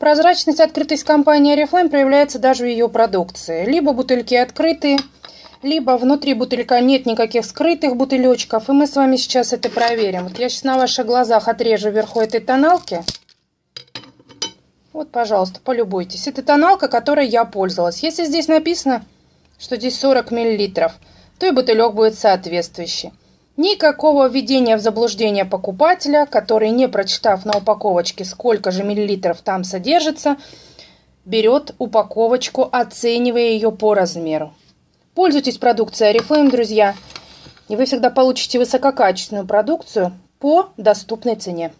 Прозрачность, открытость компании Oriflame проявляется даже в ее продукции. Либо бутыльки открытые, либо внутри бутылька нет никаких скрытых бутылечков. И мы с вами сейчас это проверим. Вот я сейчас на ваших глазах отрежу вверху этой тоналки. Вот, пожалуйста, полюбуйтесь. Это тоналка, которой я пользовалась. Если здесь написано, что здесь 40 мл, то и бутылек будет соответствующий. Никакого введения в заблуждение покупателя, который, не прочитав на упаковочке, сколько же миллилитров там содержится, берет упаковочку, оценивая ее по размеру. Пользуйтесь продукцией Oriflame, друзья, и вы всегда получите высококачественную продукцию по доступной цене.